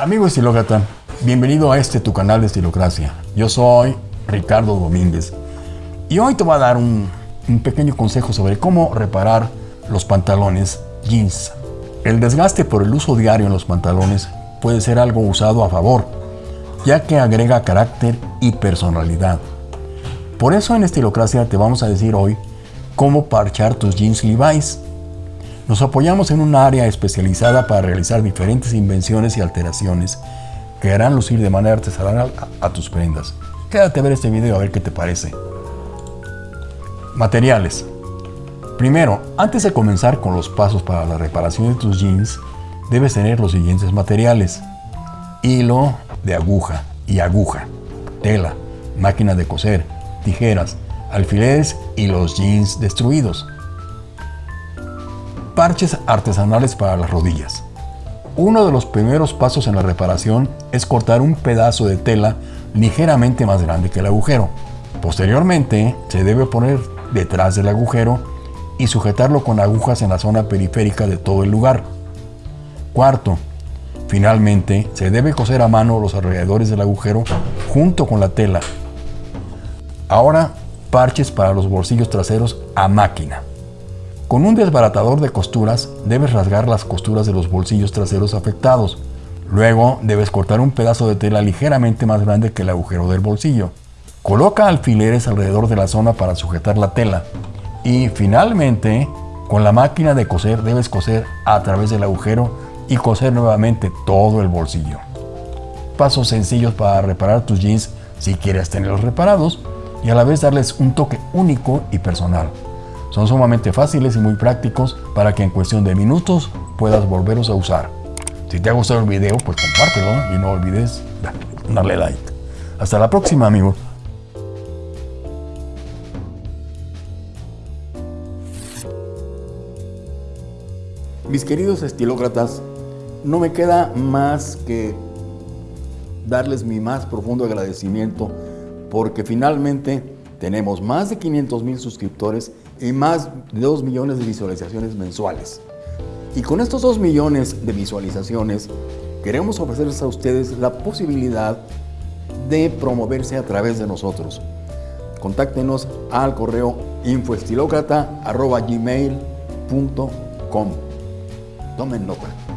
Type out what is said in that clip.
Amigo estilócrata, bienvenido a este tu canal de Estilocracia. Yo soy Ricardo Domínguez y hoy te voy a dar un, un pequeño consejo sobre cómo reparar los pantalones jeans. El desgaste por el uso diario en los pantalones puede ser algo usado a favor, ya que agrega carácter y personalidad. Por eso en Estilocracia te vamos a decir hoy cómo parchar tus jeans Levi's. Nos apoyamos en un área especializada para realizar diferentes invenciones y alteraciones que harán lucir de manera artesanal a, a tus prendas. Quédate a ver este video a ver qué te parece. Materiales. Primero, antes de comenzar con los pasos para la reparación de tus jeans, debes tener los siguientes materiales. Hilo de aguja y aguja, tela, máquina de coser, tijeras, alfileres y los jeans destruidos parches artesanales para las rodillas. Uno de los primeros pasos en la reparación es cortar un pedazo de tela ligeramente más grande que el agujero. Posteriormente, se debe poner detrás del agujero y sujetarlo con agujas en la zona periférica de todo el lugar. Cuarto, finalmente se debe coser a mano los alrededores del agujero junto con la tela. Ahora, parches para los bolsillos traseros a máquina. Con un desbaratador de costuras debes rasgar las costuras de los bolsillos traseros afectados. Luego debes cortar un pedazo de tela ligeramente más grande que el agujero del bolsillo. Coloca alfileres alrededor de la zona para sujetar la tela. Y finalmente, con la máquina de coser debes coser a través del agujero y coser nuevamente todo el bolsillo. Pasos sencillos para reparar tus jeans si quieres tenerlos reparados y a la vez darles un toque único y personal. Son sumamente fáciles y muy prácticos para que en cuestión de minutos puedas volverlos a usar. Si te ha gustado el video, pues compártelo y no olvides darle like. Hasta la próxima, amigos. Mis queridos estilócratas, no me queda más que darles mi más profundo agradecimiento porque finalmente tenemos más de 500 mil suscriptores y más de 2 millones de visualizaciones mensuales. Y con estos 2 millones de visualizaciones, queremos ofrecerles a ustedes la posibilidad de promoverse a través de nosotros. Contáctenos al correo infoestilocrata.gmail.com Tomen nota.